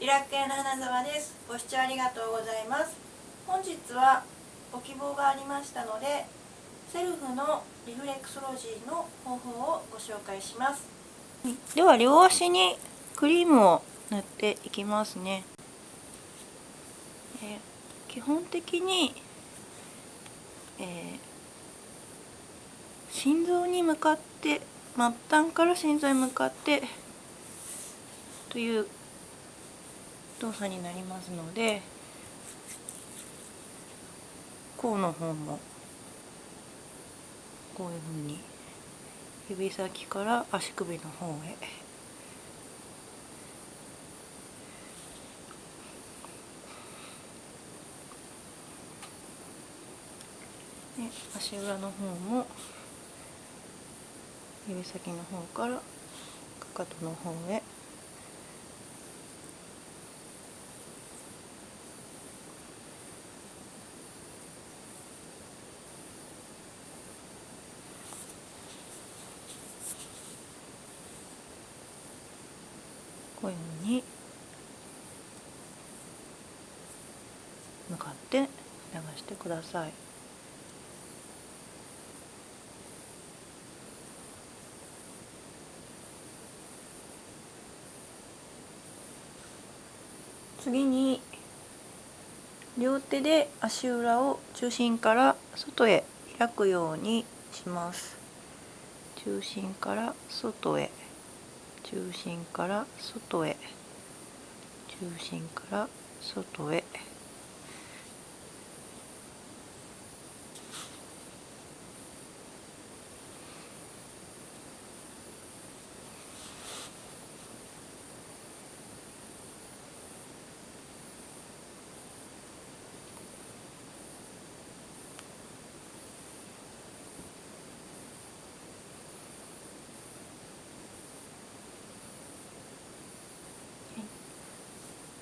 リラック屋の花沢です。ご視聴ありがとうございます。本日はご希望がありましたのでセルフのリフレクソロジーの方法をご紹介します。では両足にクリームを塗っていきますね。え基本的に、えー、心臓に向かって末端から心臓に向かってという動作になりますので甲の方もこういうふうに指先から足首の方へ。足裏の方も指先の方からかかとの方へこういうふうに向かって流してください。次に両手で足裏を中心から外へ開くようにします。中心から外へ。中心から外へ。中心から外へ。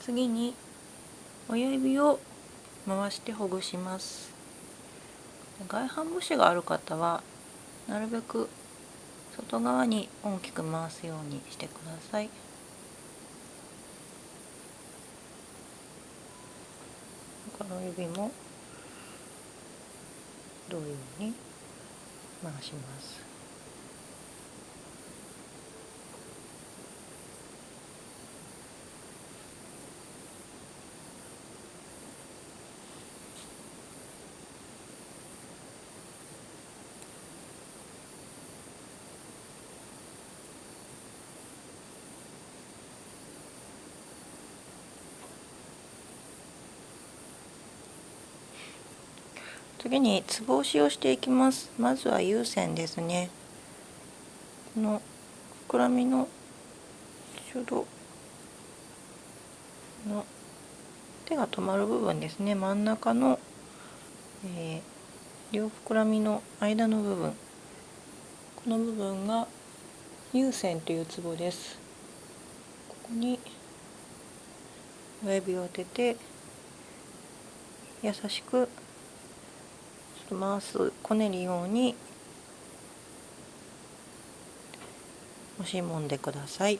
次に親指を回してほぐします。外反母趾がある方はなるべく外側に大きく回すようにしてください。他の指も同様に回します。次につぼ押しをしていきます。まずは有線ですね。この膨らみのちょうどの手が止まる部分ですね。真ん中の、えー、両膨らみの間の部分。この部分が有線というツボです。ここに親指を当てて優しく回す。こねるように押しもんでください。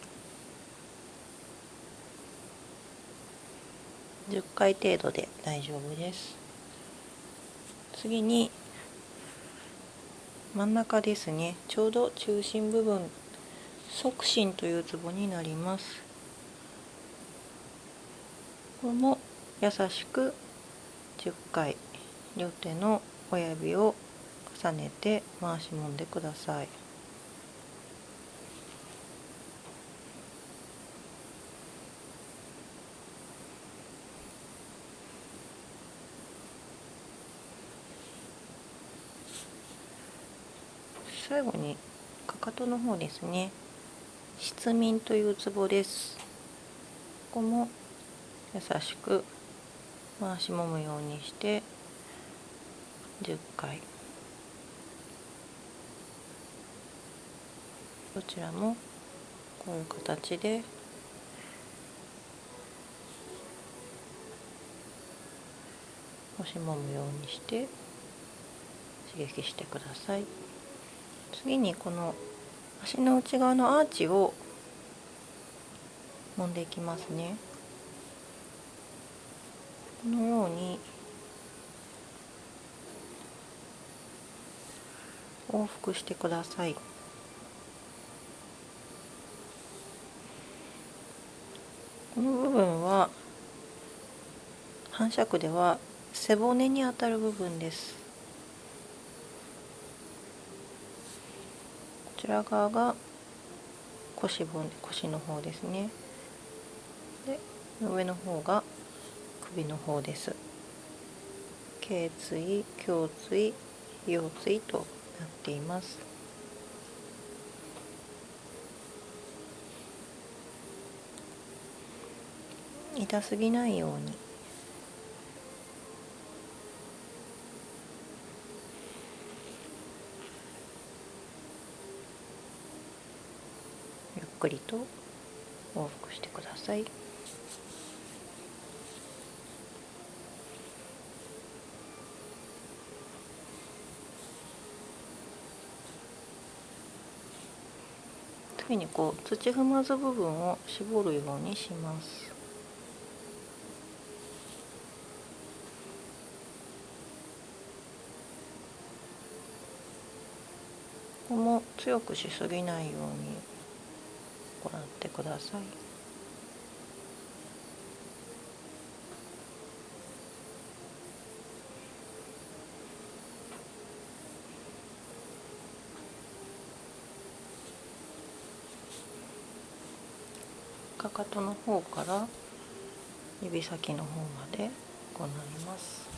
10回程度で大丈夫です。次に真ん中ですね。ちょうど中心部分側心というツボになります。これも優しく10回両手の親指を重ねて回しもんでください。最後にかかとの方ですね失眠というツボですここも優しく回しもむようにして10回。どちらもこういう形で。押しもむようにして刺激してください。次にこの足の内側のアーチを揉んでいきますね。このように往復してください。この部分は反射区では背骨にあたる部分です。こちら側が腰骨腰の方ですね。で上の方が首の方です。頸椎胸椎腰椎となっています痛すぎないようにゆっくりと往復してください。次にこう土踏まず部分を絞るようにします。ここも強くしすぎないように行ってください。かとの方から指先の方まで行います。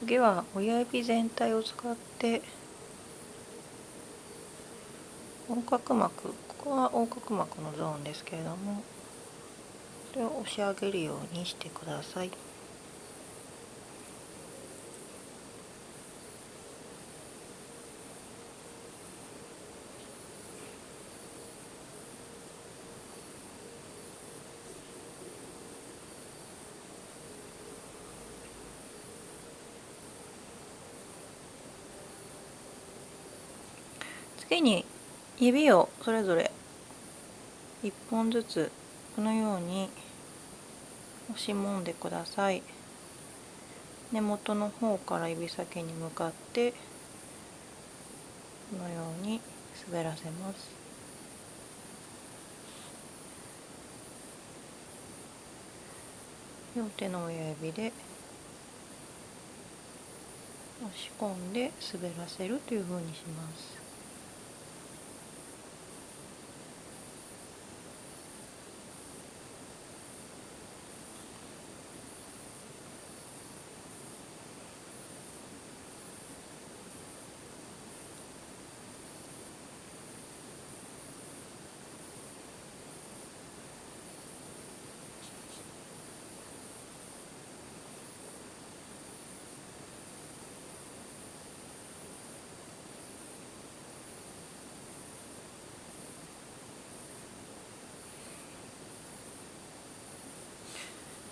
次は親指全体を使って横隔膜ここは横隔膜のゾーンですけれどもそれを押し上げるようにしてください。次に指をそれぞれ1本ずつこのように押しもんでください。根元の方から指先に向かってこのように滑らせます。両手の親指で押し込んで滑らせるというふうにします。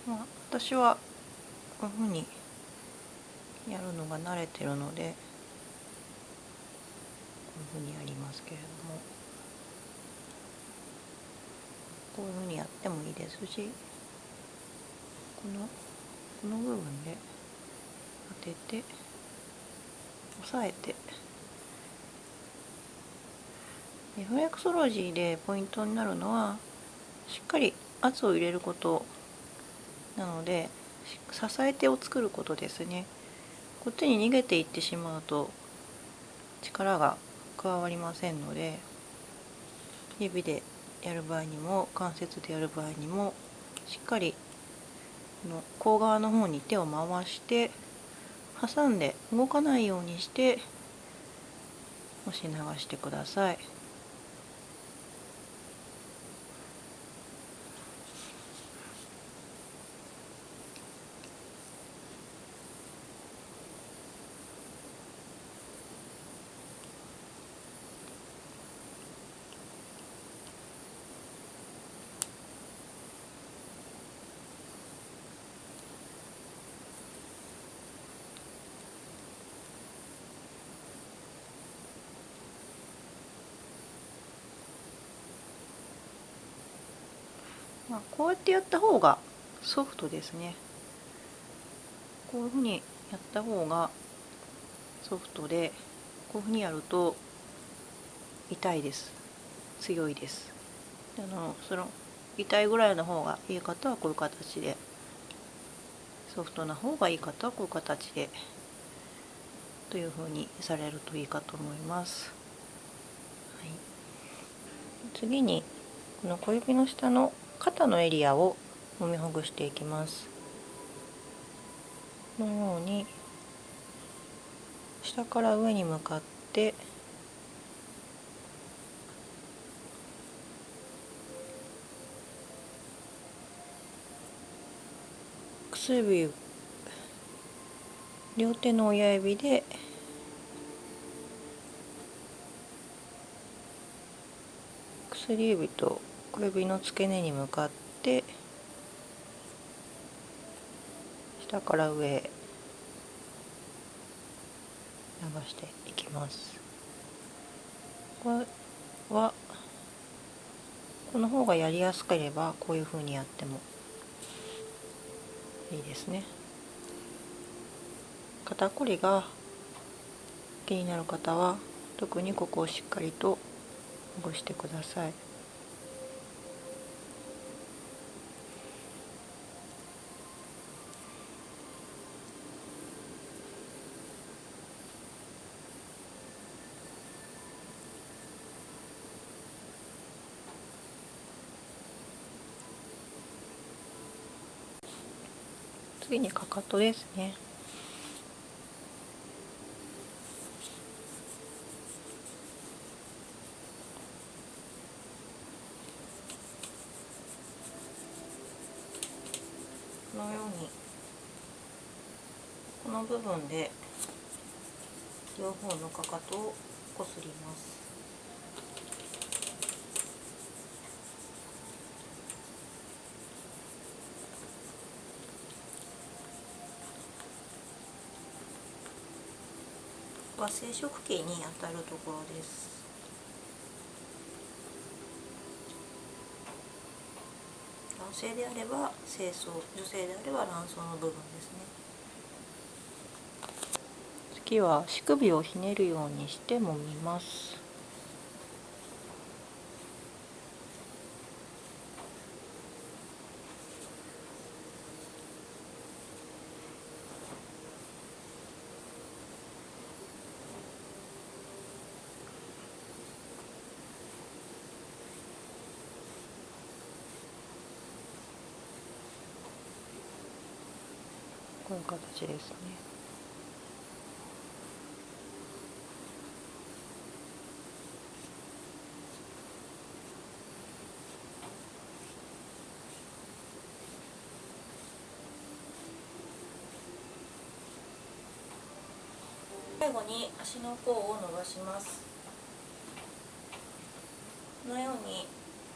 まあ、私はこういうふうにやるのが慣れてるのでこういうふうにやりますけれども。こういうふうにやってもいいですしこのこの部分で当てて押さえて。フレクソロジーでポイントになるのはしっかり圧を入れること。なので支え手を作ることですねこっちに逃げていってしまうと力が加わりませんので指でやる場合にも関節でやる場合にもしっかりの甲側の方に手を回して挟んで動かないようにして押し流してください。まあ、こうやってやった方がソフトですね。こういうふうにやった方がソフトでこういうふうにやると痛いです。強いです。あのその痛いぐらいの方がいい方はこういう形でソフトな方がいい方はこういう形でというふうにされるといいかと思います、はい、次にこの小指の下の肩のエリアを揉みほぐしていきます。このように下から上に向かって薬指両手の親指で薬指と小指の付け根に向かって下から上へ流していきます。これはこの方がやりやすければこういうふうにやってもいいですね。肩こりが気になる方は特にここをしっかりとほぐしてください。次にかかとですね。このようにこの部分で両方のかかとをこすります。は生殖器にあたるところです。男性であれば精巣女性であれば卵巣の部分ですね。次は乳首をひねるようにして揉みますこういう形ですね。最後に足の甲を伸ばしますこのように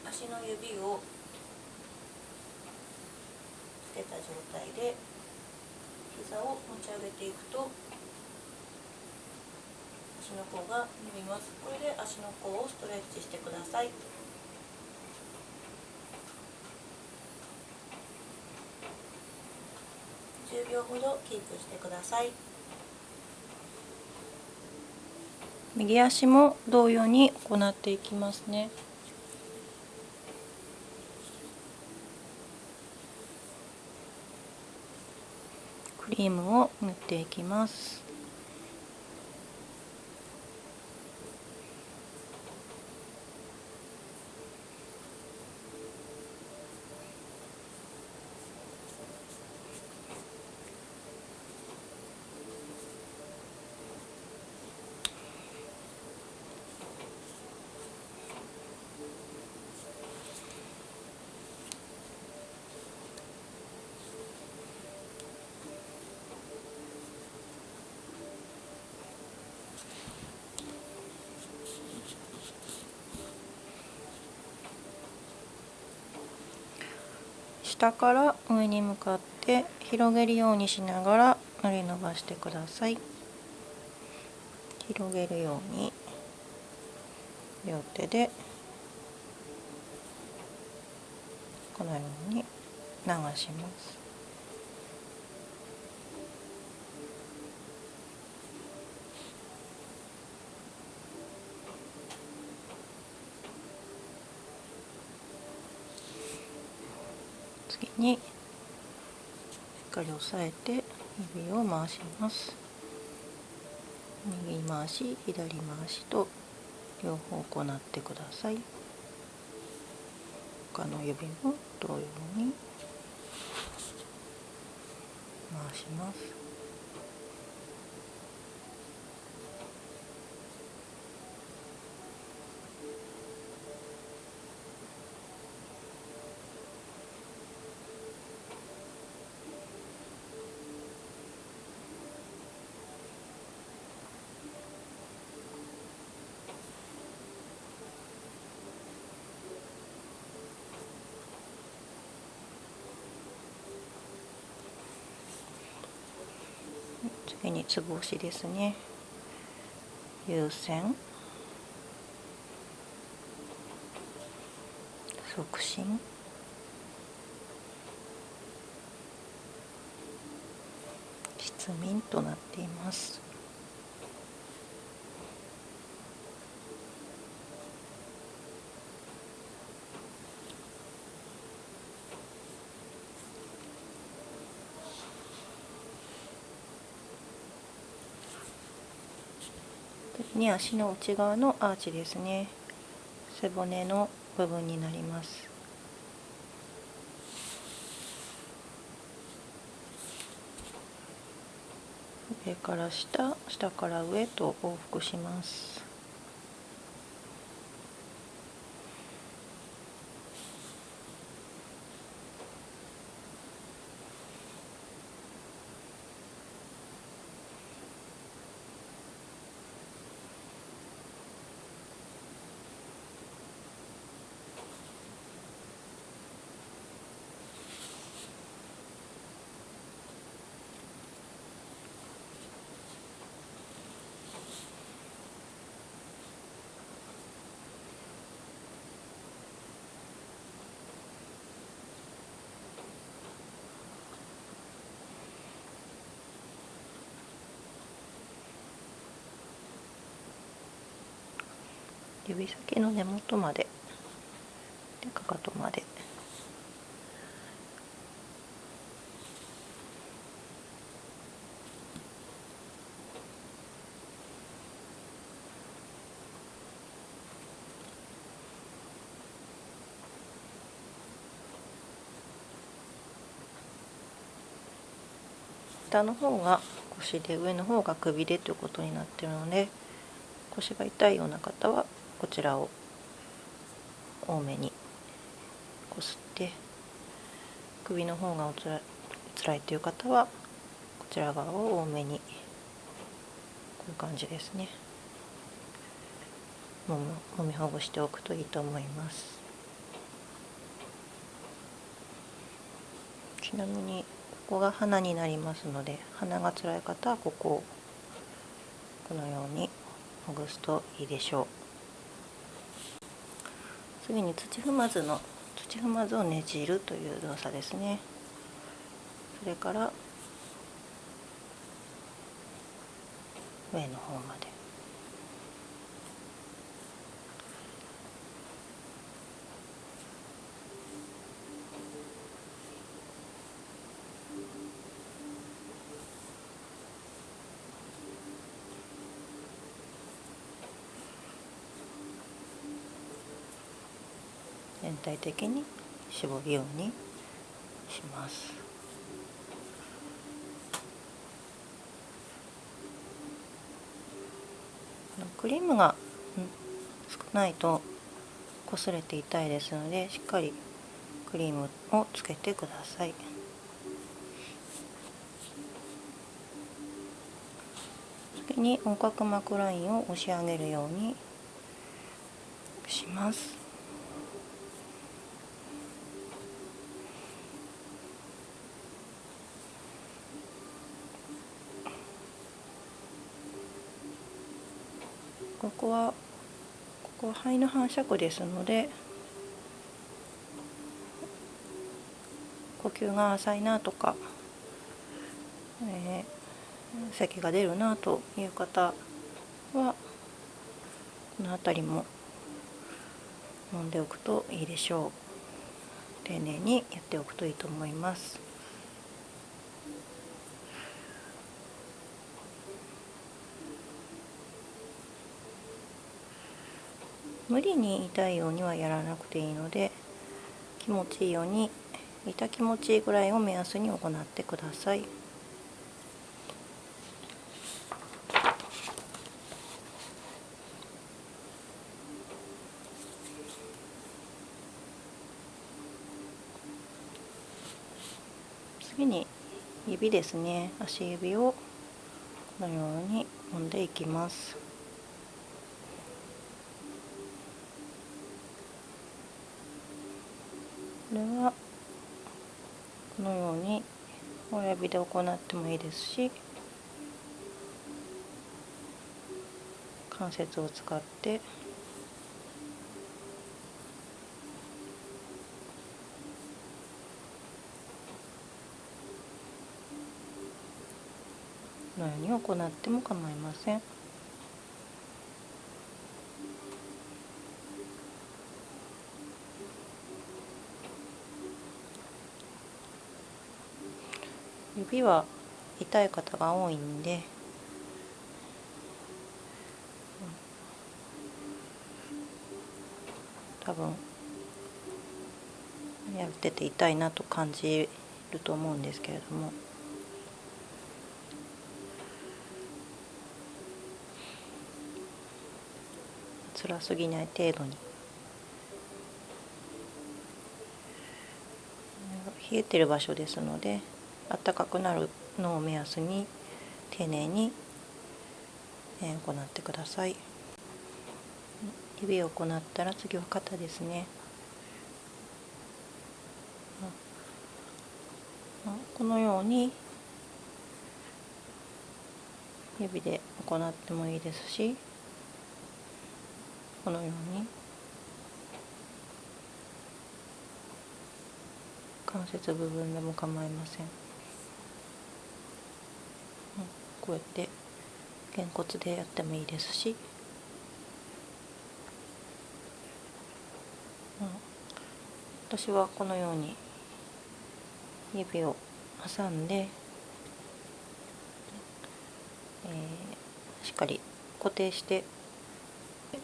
足の指をつけた状態で膝を持ち上げていくと足の甲が伸びます。これで足の甲をストレッチしてください。10秒ほどキープしてください。右足も同様に行っていきますね。リームを塗っていきます。下から上に向かって広げるようにしながら塗り伸ばしてください。広げるように両手でこのように流します。時にしっかり押さえて指を回します。右回し左回しと両方行ってください。他の指も同様に回します。目につぼ押しですね。優先促進。失眠となっています。に足の内側のアーチですね。背骨の部分になります。上から下下から上と往復します。指先の根元まででかかとまで。下の方が腰で上の方が首でということになってるので腰が痛いような方はこちらを多めにこすって首の方がおつらつらいという方はこちら側を多めにこういう感じですね。ももみほぐしておくといいと思います。ちなみにここが鼻になりますので鼻がつらい方はここをこのようにほぐすといいでしょう。次に土踏まずの土踏まずをねじるという動作ですね。それから上の方まで。全体的に絞るようにします。クリームが少ないと擦れて痛いですのでしっかりクリームをつけてください。次に横隔膜ラインを押し上げるようにします。ここはここは肺の反射区ですので呼吸が浅いなとか、えー、咳が出るなという方はこの辺りも飲んでおくといいでしょう。丁寧にやっておくといいと思います。無理に痛いようにはやらなくていいので気持ちいいように痛気持ちいいぐらいを目安に行ってください。次に指ですね足指をこのように揉んでいきますれはこのように親指で行ってもいいですし関節を使ってこのように行っても構いません。指は痛い方が多いんで、多分やってて痛いなと感じると思うんですけれども。辛すぎない程度に。冷えてる場所ですので。暖かくなるのを目安に丁寧に行ってください。指を行ったら次は肩ですね。このように指で行ってもいいですしこのように関節部分でも構いません。こうやってげんこつでやってもいいですし、うん、私はこのように指を挟んで、えー、しっかり固定して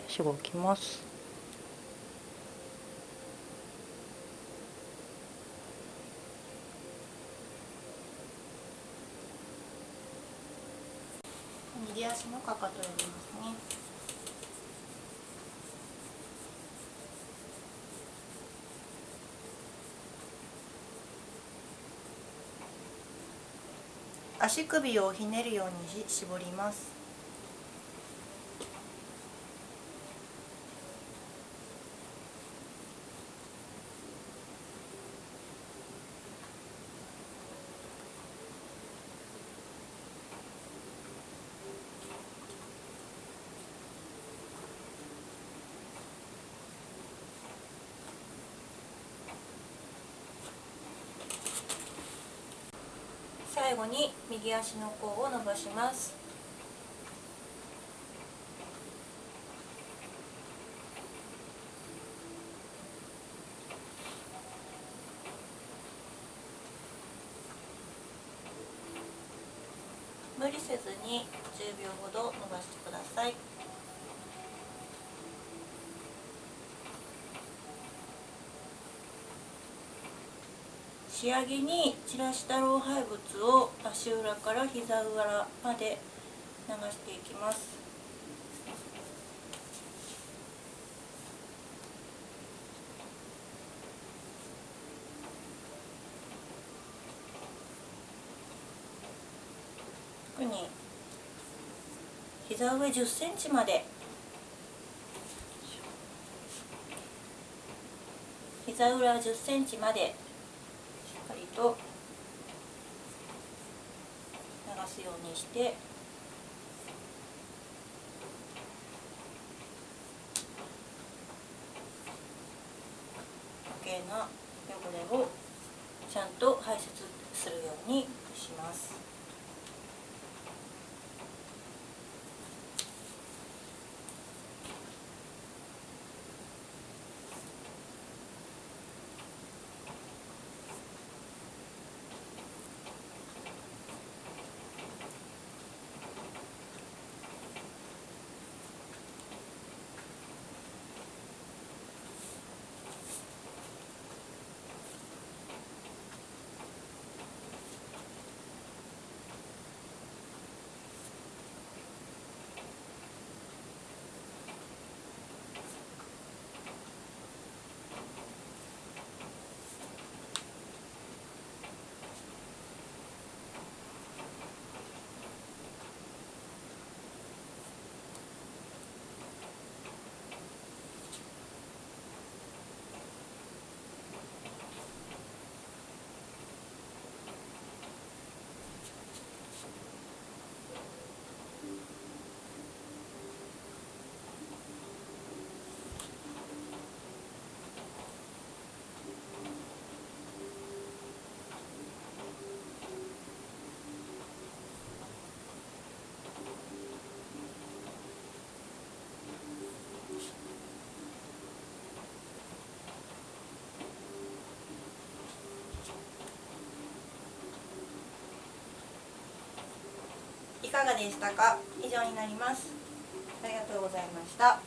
しごきます右足のかかとを入れますね足首をひねるように絞ります最後に右足の甲を伸ばします。無理せずに10秒ほど伸ばしてください。仕上げに散らした老廃物を足裏から膝裏まで流していきます。特に膝上10センチまで。膝裏10センチまで。と流すようにして余計な汚れをちちゃんと排泄するようにします。いかがでしたか？以上になります。ありがとうございました。